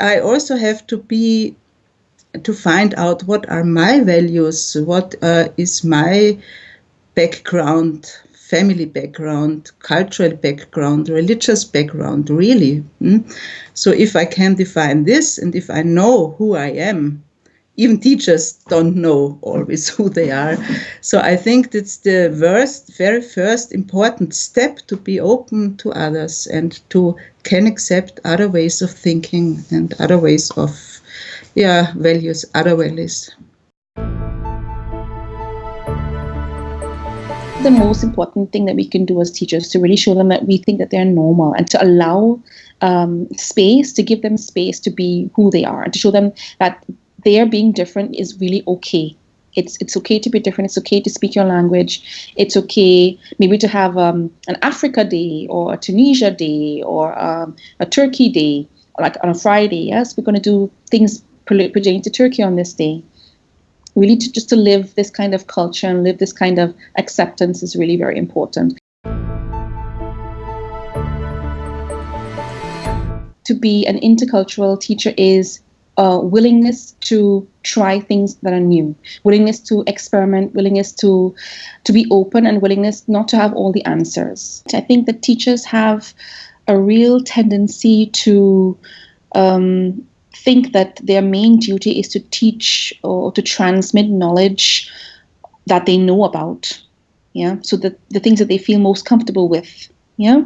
I also have to be to find out what are my values, what uh, is my background, family background, cultural background, religious background, really. Mm? So if I can define this and if I know who I am, even teachers don't know always who they are. So I think that's the first, very first important step to be open to others and to can accept other ways of thinking and other ways of yeah, values, other values. The most important thing that we can do as teachers to really show them that we think that they're normal and to allow um, space, to give them space to be who they are, and to show them that their being different is really okay. It's it's okay to be different. It's okay to speak your language. It's okay maybe to have um, an Africa day or a Tunisia day or um, a Turkey day, like on a Friday. Yes, we're going to do things pertaining to Turkey on this day. Really, to just to live this kind of culture and live this kind of acceptance is really very important. To be an intercultural teacher is a willingness to try things that are new, willingness to experiment, willingness to to be open, and willingness not to have all the answers. I think that teachers have a real tendency to um, think that their main duty is to teach or to transmit knowledge that they know about. Yeah, so the, the things that they feel most comfortable with. Yeah,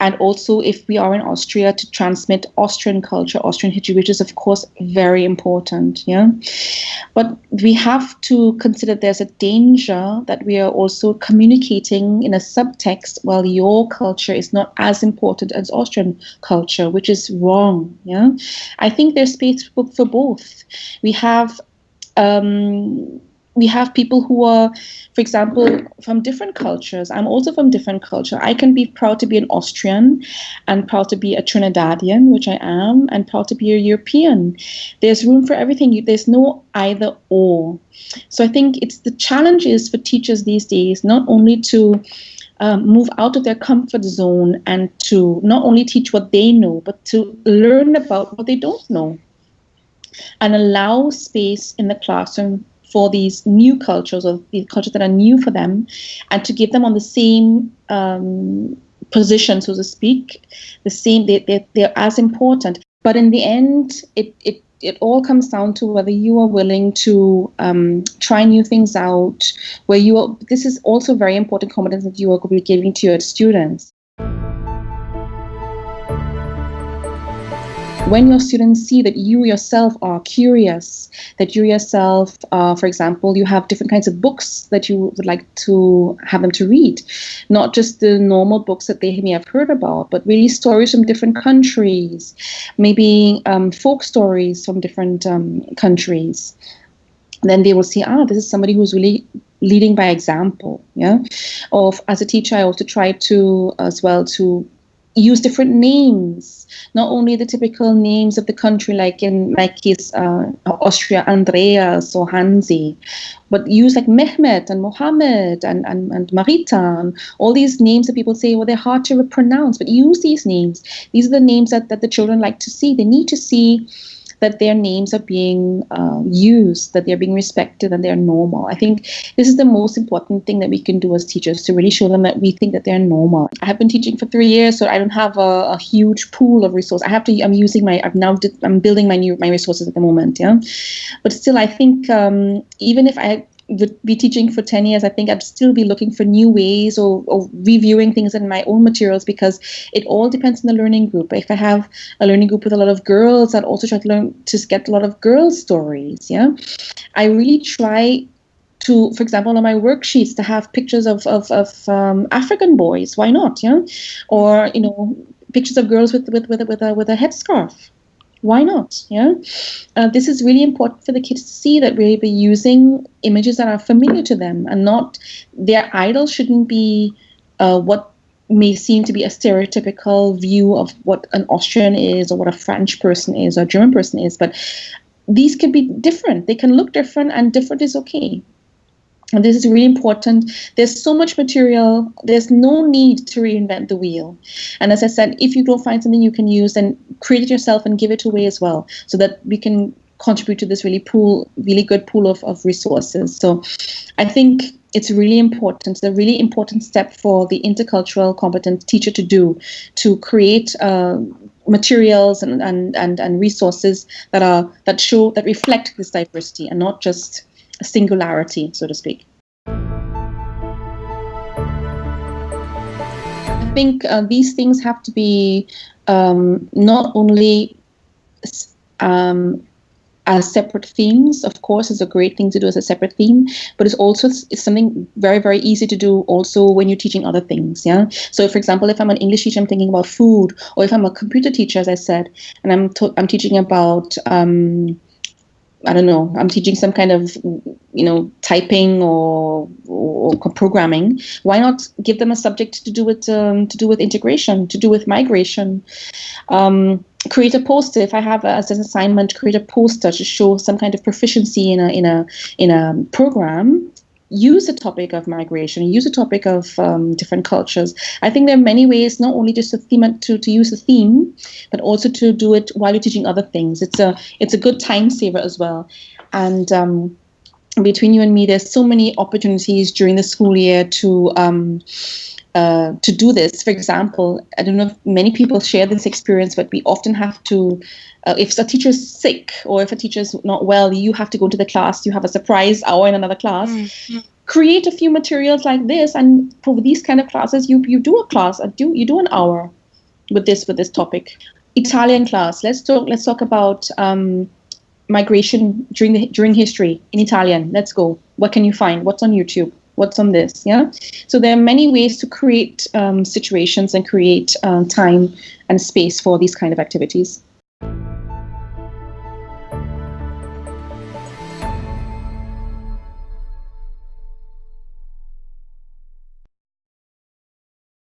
and also if we are in Austria to transmit Austrian culture, Austrian history, which is of course very important. Yeah, but we have to consider there's a danger that we are also communicating in a subtext while your culture is not as important as Austrian culture, which is wrong. Yeah, I think there's space for both. We have. Um, we have people who are, for example, from different cultures. I'm also from different culture. I can be proud to be an Austrian and proud to be a Trinidadian, which I am, and proud to be a European. There's room for everything. There's no either or. So I think it's the challenge is for teachers these days not only to um, move out of their comfort zone and to not only teach what they know, but to learn about what they don't know and allow space in the classroom for these new cultures or the cultures that are new for them and to give them on the same um, position, so to speak, the same, they, they, they're as important. But in the end, it, it it all comes down to whether you are willing to um, try new things out. Where you are, this is also very important competence that you are going to be giving to your students. When your students see that you yourself are curious, that you yourself, uh, for example, you have different kinds of books that you would like to have them to read, not just the normal books that they may have heard about, but really stories from different countries, maybe um, folk stories from different um, countries. Then they will see, ah, this is somebody who's really leading by example. Yeah. Of as a teacher, I also try to as well to use different names, not only the typical names of the country, like in my case, uh, Austria, Andreas or Hansi, but use like Mehmet and Mohammed and, and, and Marita and all these names that people say, well, they're hard to pronounce, but use these names. These are the names that, that the children like to see. They need to see that their names are being uh, used, that they're being respected, and they're normal. I think this is the most important thing that we can do as teachers to really show them that we think that they're normal. I have been teaching for three years, so I don't have a, a huge pool of resources. I have to. I'm using my. I've now. Did, I'm building my new my resources at the moment. Yeah, but still, I think um, even if I would be teaching for 10 years, I think I'd still be looking for new ways or, or, reviewing things in my own materials because it all depends on the learning group. If I have a learning group with a lot of girls, I'd also try to learn to get a lot of girls' stories. Yeah, I really try to, for example, on my worksheets to have pictures of of, of um, African boys. Why not? Yeah, or you know, pictures of girls with with with with a, with a headscarf why not? Yeah, uh, this is really important for the kids to see that we're using images that are familiar to them, and not their idol shouldn't be uh, what may seem to be a stereotypical view of what an Austrian is, or what a French person is, or a German person is. But these can be different. They can look different, and different is okay. And this is really important. There's so much material. There's no need to reinvent the wheel. And as I said, if you don't find something you can use, then create it yourself and give it away as well, so that we can contribute to this really pool, really good pool of, of resources. So I think it's really important. It's a really important step for the intercultural competent teacher to do to create uh, materials and, and, and, and resources that are that show that reflect this diversity and not just singularity, so to speak. I think uh, these things have to be um, not only um, as separate themes, of course, is a great thing to do as a separate theme, but it's also it's something very, very easy to do also when you're teaching other things. Yeah. So, for example, if I'm an English teacher, I'm thinking about food, or if I'm a computer teacher, as I said, and I'm I'm teaching about um, I don't know, I'm teaching some kind of, you know, typing or, or programming. Why not give them a subject to do with um, to do with integration, to do with migration? Um, create a poster. If I have as an assignment, create a poster to show some kind of proficiency in a in a in a program use the topic of migration, use the topic of um, different cultures. I think there are many ways, not only just to theme to, to use the theme, but also to do it while you're teaching other things. It's a it's a good time saver as well. And um, between you and me, there's so many opportunities during the school year to um, uh, to do this. For example, I don't know if many people share this experience, but we often have to, uh, if a teacher is sick or if a teacher is not well, you have to go to the class, you have a surprise hour in another class. Mm-hmm. Create a few materials like this, and for these kind of classes, you you do a class, a do you do an hour with this with this topic. Italian class. Let's talk. Let's talk about um, migration during the during history in Italian. Let's go. What can you find? What's on YouTube? What's on this yeah? So there are many ways to create um, situations and create um, time and space for these kind of activities